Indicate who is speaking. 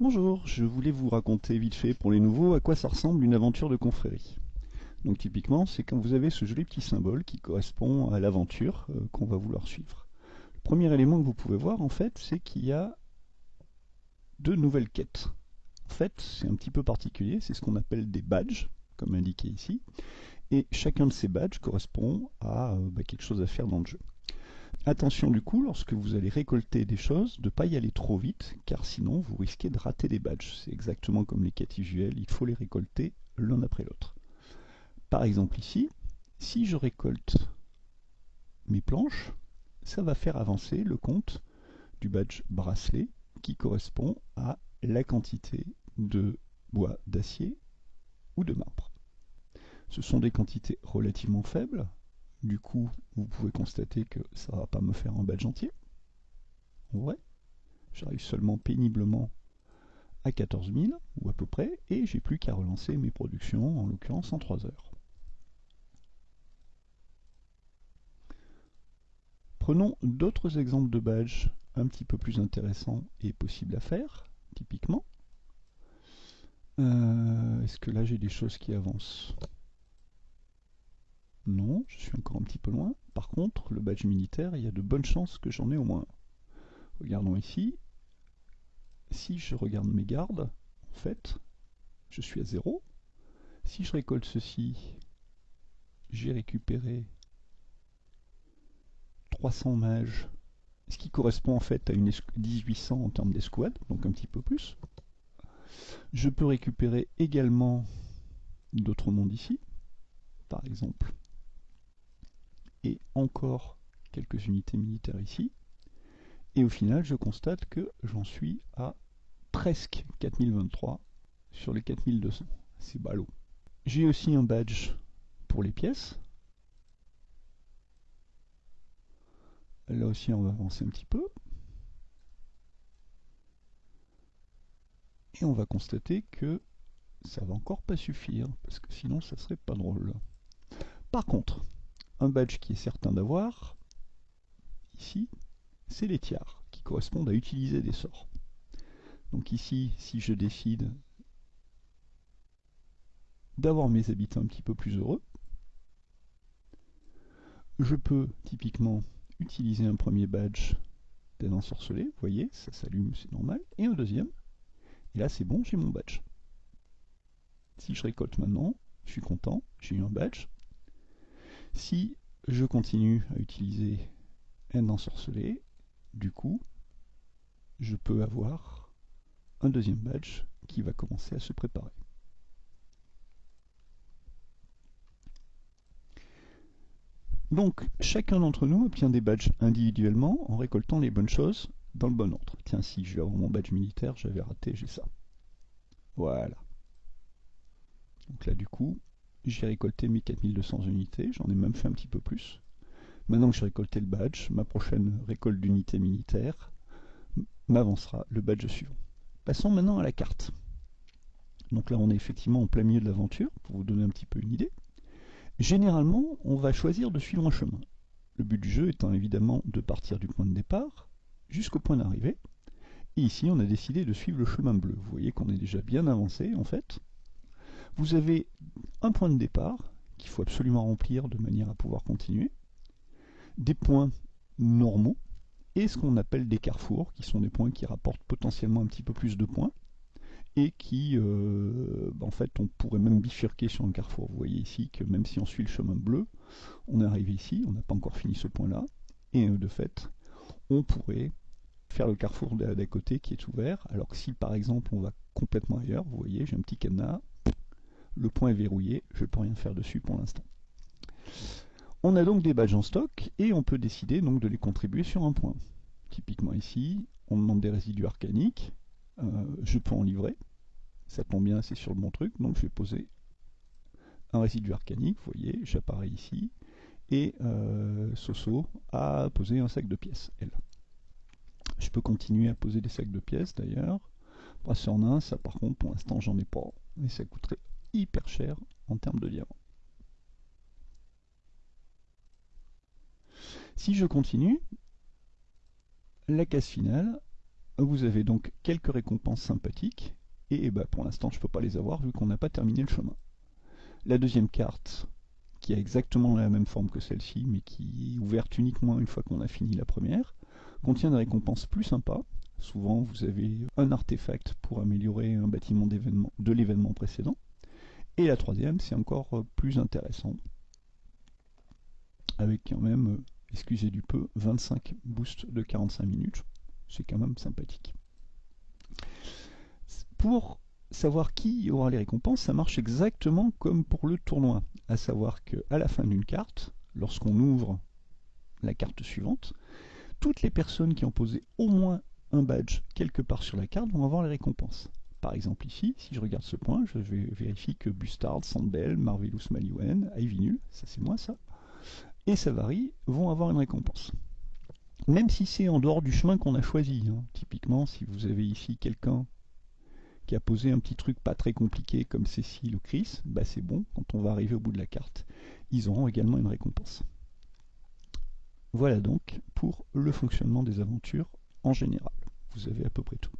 Speaker 1: Bonjour, je voulais vous raconter vite fait pour les nouveaux à quoi ça ressemble une aventure de confrérie. Donc typiquement, c'est quand vous avez ce joli petit symbole qui correspond à l'aventure euh, qu'on va vouloir suivre. Le premier élément que vous pouvez voir en fait, c'est qu'il y a deux nouvelles quêtes. En fait, c'est un petit peu particulier, c'est ce qu'on appelle des badges, comme indiqué ici, et chacun de ces badges correspond à euh, bah, quelque chose à faire dans le jeu. Attention du coup, lorsque vous allez récolter des choses, de ne pas y aller trop vite, car sinon vous risquez de rater des badges. C'est exactement comme les usuelles, il faut les récolter l'un après l'autre. Par exemple ici, si je récolte mes planches, ça va faire avancer le compte du badge bracelet qui correspond à la quantité de bois d'acier ou de marbre. Ce sont des quantités relativement faibles, du coup, vous pouvez constater que ça va pas me faire un badge entier. En vrai, j'arrive seulement péniblement à 14 000, ou à peu près, et j'ai plus qu'à relancer mes productions, en l'occurrence en 3 heures. Prenons d'autres exemples de badges un petit peu plus intéressants et possibles à faire, typiquement. Euh, est-ce que là j'ai des choses qui avancent? Non, je suis encore un petit peu loin. Par contre, le badge militaire, il y a de bonnes chances que j'en ai au moins Regardons ici. Si je regarde mes gardes, en fait, je suis à 0. Si je récolte ceci, j'ai récupéré 300 mages, ce qui correspond en fait à une 1800 en termes d'escouade, donc un petit peu plus. Je peux récupérer également d'autres mondes ici, par exemple et encore quelques unités militaires ici. Et au final, je constate que j'en suis à presque 4023 sur les 4200. C'est ballot. J'ai aussi un badge pour les pièces. Là aussi, on va avancer un petit peu. Et on va constater que ça va encore pas suffire, parce que sinon ça serait pas drôle. Par contre, badge qui est certain d'avoir, ici, c'est les tiers, qui correspondent à utiliser des sorts. Donc ici, si je décide d'avoir mes habitants un petit peu plus heureux, je peux typiquement utiliser un premier badge d'un ensorcelé, vous voyez, ça s'allume, c'est normal, et un deuxième, et là c'est bon, j'ai mon badge. Si je récolte maintenant, je suis content, j'ai eu un badge, si je continue à utiliser un ensorcelé, du coup, je peux avoir un deuxième badge qui va commencer à se préparer. Donc, chacun d'entre nous obtient des badges individuellement en récoltant les bonnes choses dans le bon ordre. Tiens, si je vais avoir mon badge militaire, j'avais raté, j'ai ça. Voilà. Donc là, du coup, j'ai récolté mes 4200 unités, j'en ai même fait un petit peu plus. Maintenant que j'ai récolté le badge, ma prochaine récolte d'unités militaires m'avancera le badge suivant. Passons maintenant à la carte. Donc là on est effectivement en plein milieu de l'aventure, pour vous donner un petit peu une idée. Généralement, on va choisir de suivre un chemin. Le but du jeu étant évidemment de partir du point de départ jusqu'au point d'arrivée. Et ici, on a décidé de suivre le chemin bleu. Vous voyez qu'on est déjà bien avancé en fait. Vous avez un point de départ qu'il faut absolument remplir de manière à pouvoir continuer, des points normaux et ce qu'on appelle des carrefours, qui sont des points qui rapportent potentiellement un petit peu plus de points et qui, euh, bah, en fait, on pourrait même bifurquer sur un carrefour. Vous voyez ici que même si on suit le chemin bleu, on est arrivé ici, on n'a pas encore fini ce point-là, et euh, de fait, on pourrait faire le carrefour d'à côté qui est ouvert, alors que si par exemple on va complètement ailleurs, vous voyez, j'ai un petit cadenas, le point est verrouillé, je ne peux rien faire dessus pour l'instant. On a donc des badges en stock et on peut décider donc de les contribuer sur un point. Typiquement ici, on demande des résidus arcaniques, euh, je peux en livrer, ça tombe bien, c'est sur le bon truc, donc je vais poser un résidu arcanique, vous voyez, j'apparais ici, et euh, Soso a posé un sac de pièces, elle. Je peux continuer à poser des sacs de pièces d'ailleurs. Brasseur nain, ça par contre pour l'instant j'en ai pas, mais ça coûterait hyper cher en termes de diamants. Si je continue, la case finale, vous avez donc quelques récompenses sympathiques, et bah, pour l'instant je ne peux pas les avoir vu qu'on n'a pas terminé le chemin. La deuxième carte, qui a exactement la même forme que celle-ci, mais qui est ouverte uniquement une fois qu'on a fini la première, contient des récompenses plus sympas. Souvent, vous avez un artefact pour améliorer un bâtiment de l'événement précédent. Et la troisième, c'est encore plus intéressant, avec quand même, excusez du peu, 25 boosts de 45 minutes. C'est quand même sympathique. Pour savoir qui aura les récompenses, ça marche exactement comme pour le tournoi. À savoir qu'à la fin d'une carte, lorsqu'on ouvre la carte suivante, toutes les personnes qui ont posé au moins un badge quelque part sur la carte vont avoir les récompenses. Par exemple ici, si je regarde ce point, je vérifie que Bustard, Sandbell, Marvelous Maliwen, Ivy Null, ça c'est moi ça, et Savary vont avoir une récompense. Même si c'est en dehors du chemin qu'on a choisi. Hein. Typiquement, si vous avez ici quelqu'un qui a posé un petit truc pas très compliqué comme Cécile ou Chris, bah c'est bon, quand on va arriver au bout de la carte, ils auront également une récompense. Voilà donc pour le fonctionnement des aventures en général. Vous avez à peu près tout.